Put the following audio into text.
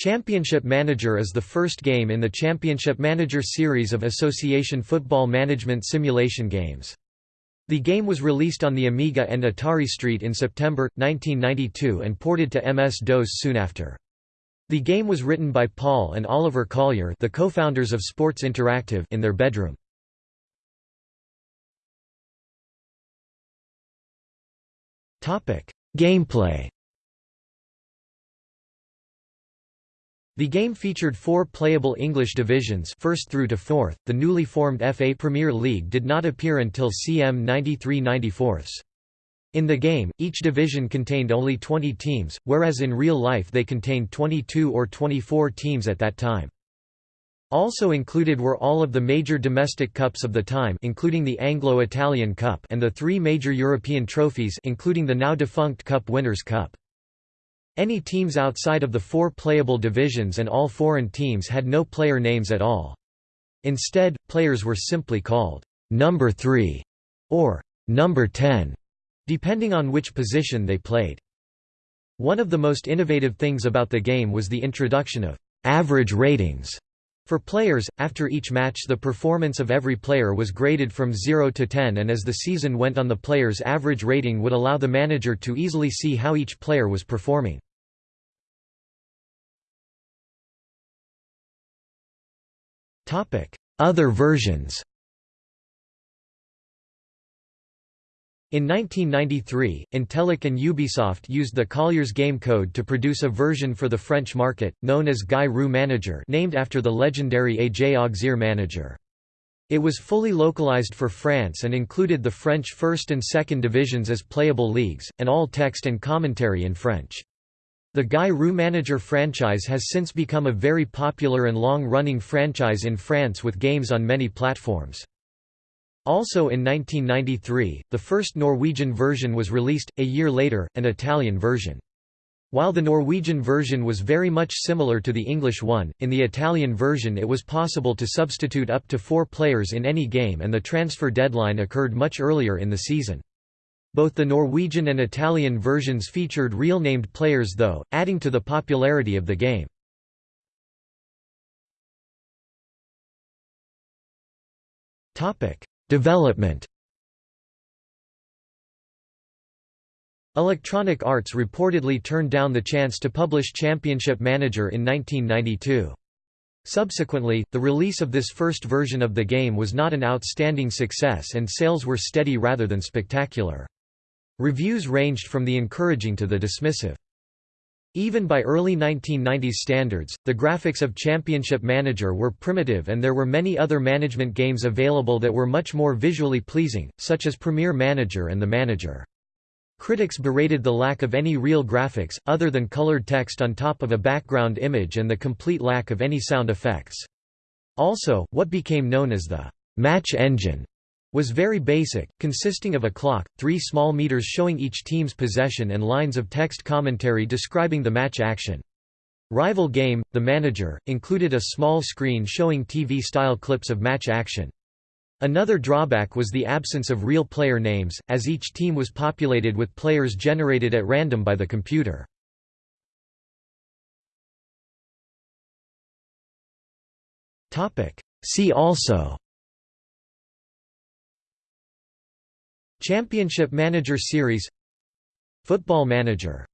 Championship Manager is the first game in the Championship Manager series of Association Football Management simulation games. The game was released on the Amiga and Atari ST in September, 1992 and ported to MS-DOS soon after. The game was written by Paul and Oliver Collier the co-founders of Sports Interactive in their bedroom. Gameplay The game featured four playable English divisions first through to fourth. The newly formed FA Premier League did not appear until CM 93-94. In the game, each division contained only 20 teams, whereas in real life they contained 22 or 24 teams at that time. Also included were all of the major domestic cups of the time including the Anglo-Italian Cup and the three major European trophies including the now defunct Cup Winners' Cup. Any teams outside of the four playable divisions and all foreign teams had no player names at all. Instead, players were simply called number 3 or number 10, depending on which position they played. One of the most innovative things about the game was the introduction of average ratings. For players, after each match the performance of every player was graded from 0 to 10 and as the season went on the player's average rating would allow the manager to easily see how each player was performing. Other versions In 1993, Intellic and Ubisoft used the Collier's game code to produce a version for the French market, known as Guy Roux Manager named after the legendary A.J. Auxerre manager. It was fully localized for France and included the French first and second divisions as playable leagues, and all text and commentary in French. The Guy Roux Manager franchise has since become a very popular and long-running franchise in France with games on many platforms. Also in 1993, the first Norwegian version was released, a year later, an Italian version. While the Norwegian version was very much similar to the English one, in the Italian version it was possible to substitute up to four players in any game and the transfer deadline occurred much earlier in the season. Both the Norwegian and Italian versions featured real named players though, adding to the popularity of the game. Development Electronic Arts reportedly turned down the chance to publish Championship Manager in 1992. Subsequently, the release of this first version of the game was not an outstanding success and sales were steady rather than spectacular. Reviews ranged from the encouraging to the dismissive. Even by early 1990s standards, the graphics of Championship Manager were primitive and there were many other management games available that were much more visually pleasing, such as Premier Manager and The Manager. Critics berated the lack of any real graphics, other than colored text on top of a background image and the complete lack of any sound effects. Also, what became known as the match engine was very basic, consisting of a clock, three small meters showing each team's possession and lines of text commentary describing the match action. Rival Game, The Manager, included a small screen showing TV-style clips of match action. Another drawback was the absence of real player names, as each team was populated with players generated at random by the computer. See also Championship Manager Series Football Manager